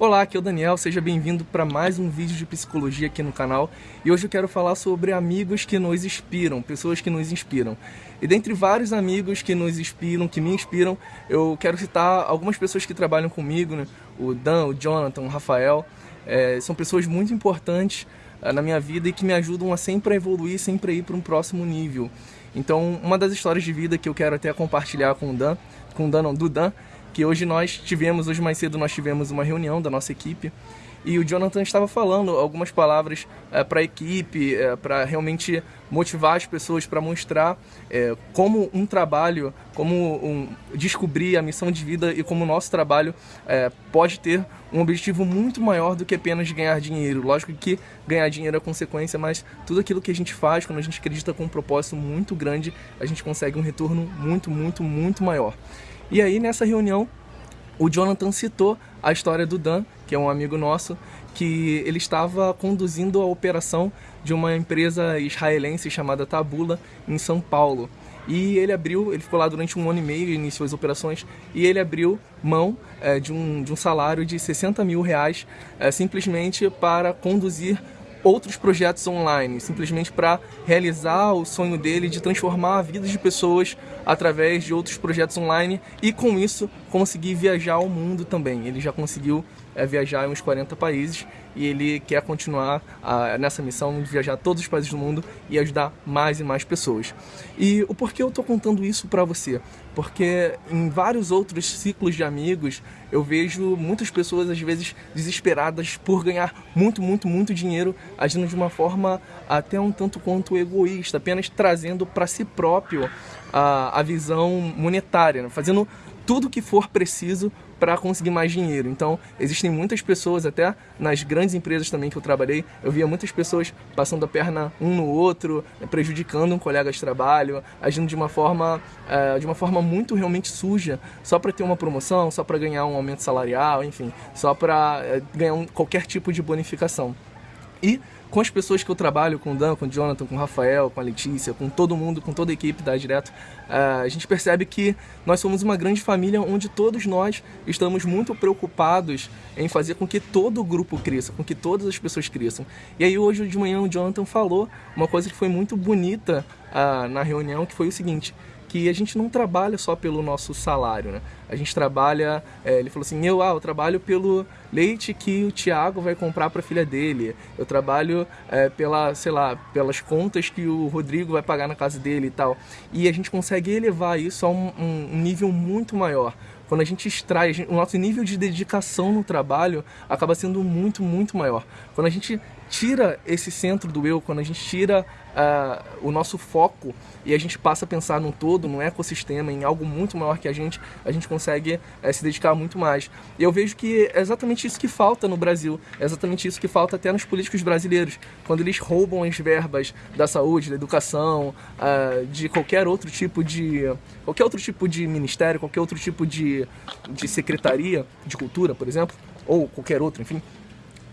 Olá, aqui é o Daniel, seja bem-vindo para mais um vídeo de psicologia aqui no canal e hoje eu quero falar sobre amigos que nos inspiram, pessoas que nos inspiram. E dentre vários amigos que nos inspiram, que me inspiram, eu quero citar algumas pessoas que trabalham comigo, né? o Dan, o Jonathan, o Rafael, é, são pessoas muito importantes é, na minha vida e que me ajudam a sempre evoluir, sempre ir para um próximo nível. Então, uma das histórias de vida que eu quero até compartilhar com o Dan, com o Dan, não, do Dan, que hoje nós tivemos, hoje mais cedo nós tivemos uma reunião da nossa equipe e o Jonathan estava falando algumas palavras é, para a equipe, é, para realmente motivar as pessoas, para mostrar é, como um trabalho, como um, descobrir a missão de vida e como o nosso trabalho pode ter um objetivo muito maior do que apenas ganhar dinheiro. Lógico que ganhar dinheiro é consequência, mas tudo aquilo que a gente faz, quando a gente acredita com um propósito muito grande, a gente consegue um retorno muito, muito, muito maior. E aí nessa reunião o Jonathan citou a história do Dan, que é um amigo nosso, que ele estava conduzindo a operação de uma empresa israelense chamada Tabula em São Paulo. E ele abriu, ele ficou lá durante um ano e meio, iniciou as operações, e ele abriu mão é, de, um, de um salário de 60 mil reais é, simplesmente para conduzir outros projetos online, simplesmente para realizar o sonho dele de transformar a vida de pessoas através de outros projetos online e com isso conseguir viajar ao mundo também. Ele já conseguiu é, viajar em uns 40 países e ele quer continuar a, nessa missão de viajar a todos os países do mundo e ajudar mais e mais pessoas. E o porquê eu estou contando isso para você? Porque em vários outros ciclos de amigos eu vejo muitas pessoas às vezes desesperadas por ganhar muito, muito, muito dinheiro, agindo de uma forma até um tanto quanto egoísta, apenas trazendo para si próprio a, a visão monetária, né? fazendo tudo que for preciso para conseguir mais dinheiro. Então, existem muitas pessoas, até nas grandes empresas também que eu trabalhei, eu via muitas pessoas passando a perna um no outro, né, prejudicando um colega de trabalho, agindo de uma forma, uh, de uma forma muito realmente suja, só para ter uma promoção, só para ganhar um aumento salarial, enfim, só para uh, ganhar um, qualquer tipo de bonificação. E com as pessoas que eu trabalho, com o Dan, com o Jonathan, com o Rafael, com a Letícia, com todo mundo, com toda a equipe da Direto, uh, a gente percebe que nós somos uma grande família onde todos nós estamos muito preocupados em fazer com que todo o grupo cresça, com que todas as pessoas cresçam. E aí hoje de manhã o Jonathan falou uma coisa que foi muito bonita uh, na reunião, que foi o seguinte, que a gente não trabalha só pelo nosso salário, né? A gente trabalha, é, ele falou assim, eu, ah, eu trabalho pelo leite que o Tiago vai comprar para a filha dele, eu trabalho é, pela, sei lá, pelas contas que o Rodrigo vai pagar na casa dele e tal. E a gente consegue elevar isso a um, um nível muito maior quando a gente extrai, o nosso nível de dedicação no trabalho acaba sendo muito, muito maior. Quando a gente tira esse centro do eu, quando a gente tira uh, o nosso foco e a gente passa a pensar num todo, num ecossistema, em algo muito maior que a gente, a gente consegue uh, se dedicar muito mais. E eu vejo que é exatamente isso que falta no Brasil, é exatamente isso que falta até nos políticos brasileiros, quando eles roubam as verbas da saúde, da educação, uh, de qualquer outro tipo de qualquer outro tipo de ministério, qualquer outro tipo de, de secretaria de cultura, por exemplo, ou qualquer outro, enfim,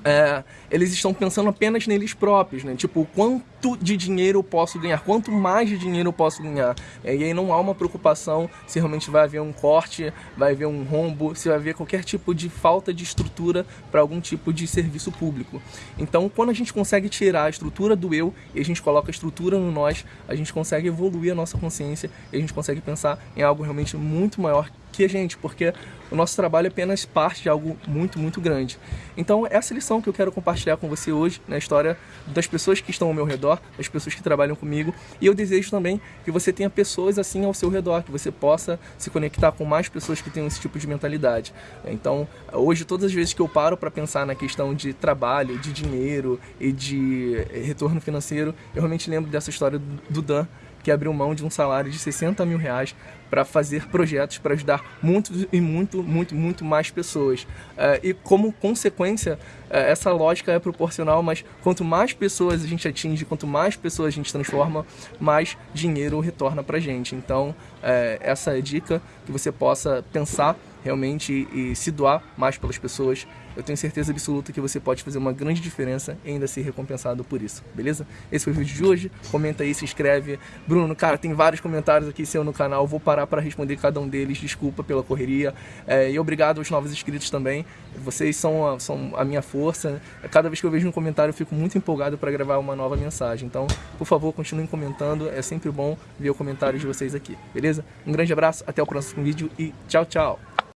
é, eles estão pensando apenas neles próprios, né? Tipo, quanto de dinheiro eu posso ganhar, quanto mais de dinheiro eu posso ganhar. É, e aí não há uma preocupação se realmente vai haver um corte, vai haver um rombo, se vai haver qualquer tipo de falta de estrutura para algum tipo de serviço público. Então, quando a gente consegue tirar a estrutura do eu e a gente coloca a estrutura no nós, a gente consegue evoluir a nossa consciência e a gente consegue pensar em algo realmente muito maior que a gente, porque o nosso trabalho é apenas parte de algo muito, muito grande. Então, essa lição que eu quero compartilhar com você hoje, na história das pessoas que estão ao meu redor, das pessoas que trabalham comigo, e eu desejo também que você tenha pessoas assim ao seu redor, que você possa se conectar com mais pessoas que tenham esse tipo de mentalidade. Então, hoje, todas as vezes que eu paro para pensar na questão de trabalho, de dinheiro e de retorno financeiro, eu realmente lembro dessa história do Dan, que abriu mão de um salário de 60 mil reais para fazer projetos para ajudar muito e muito, muito, muito mais pessoas. Uh, e como consequência, uh, essa lógica é proporcional, mas quanto mais pessoas a gente atinge, quanto mais pessoas a gente transforma, mais dinheiro retorna para gente. Então, uh, essa é a dica que você possa pensar realmente e se doar mais pelas pessoas, eu tenho certeza absoluta que você pode fazer uma grande diferença e ainda ser recompensado por isso, beleza? Esse foi o vídeo de hoje, comenta aí, se inscreve. Bruno, cara, tem vários comentários aqui seu no canal, vou parar para responder cada um deles, desculpa pela correria. É, e obrigado aos novos inscritos também, vocês são a, são a minha força. Cada vez que eu vejo um comentário eu fico muito empolgado para gravar uma nova mensagem, então, por favor, continuem comentando, é sempre bom ver o comentário de vocês aqui, beleza? Um grande abraço, até o próximo vídeo e tchau, tchau!